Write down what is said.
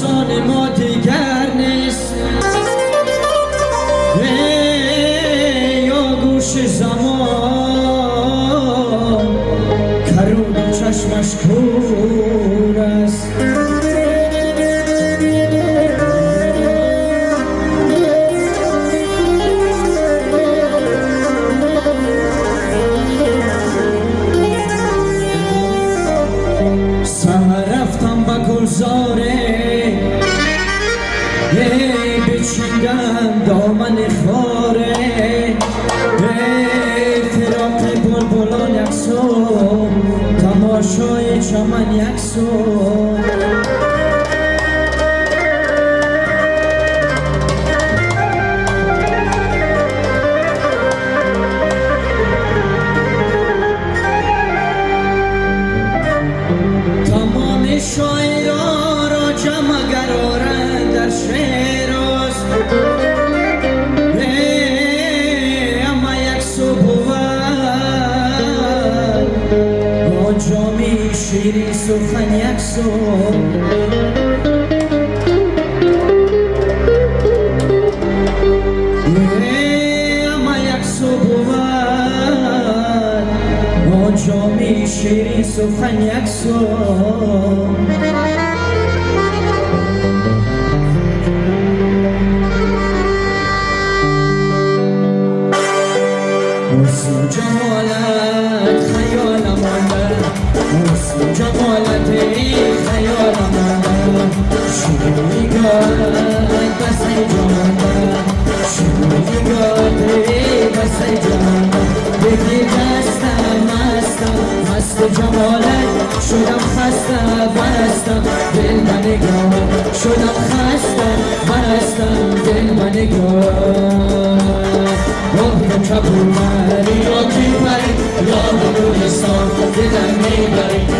داستان ما دیگر نیست. یا گوش زمان کرود و چشمش کور است. سهر رفتم به گلزاره بچینگم دامن خاره فراق بلبلان یکسو تماشای چمن یکسو تمام شاعران шири сухан яксон ама яксо бувад он ҷоми шири сухан яксон شیری سخن یک صبح حسن جمالت خیال مانده حسن جمالت خیال مانده شیرینیگات بس جانده شیرینیگات بس جانده بگی دستم مستم مست جمالت. شدم خسته برستم دل من نگاه شدم خسته برستم دل من نگاه روح کبوتری را کی پری گلستان دلم می‌بری. راه